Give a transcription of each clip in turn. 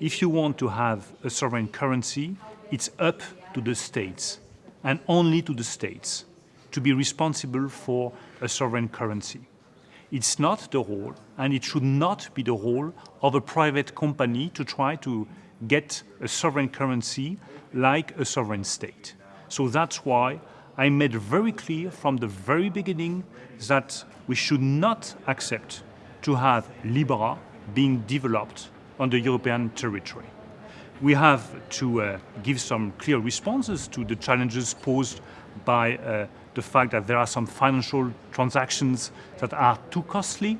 if you want to have a sovereign currency, it's up to the states and only to the states to be responsible for a sovereign currency. It's not the role, and it should not be the role of a private company to try to get a sovereign currency like a sovereign state. So that's why I made very clear from the very beginning that we should not accept to have Libra being developed on the European territory. We have to uh, give some clear responses to the challenges posed by uh, the fact that there are some financial transactions that are too costly,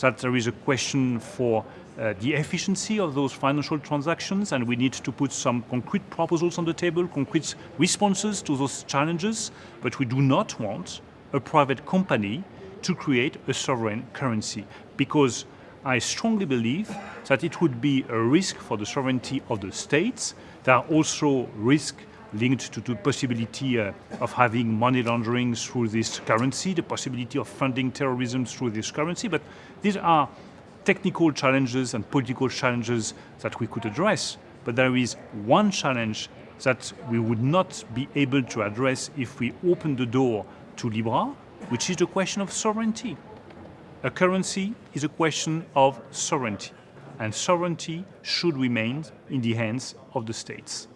that there is a question for uh, the efficiency of those financial transactions and we need to put some concrete proposals on the table, concrete responses to those challenges, but we do not want a private company to create a sovereign currency because I strongly believe that it would be a risk for the sovereignty of the states. There are also risks linked to the possibility uh, of having money laundering through this currency, the possibility of funding terrorism through this currency, but these are technical challenges and political challenges that we could address. But there is one challenge that we would not be able to address if we open the door to Libra, which is the question of sovereignty. A currency is a question of sovereignty, and sovereignty should remain in the hands of the states.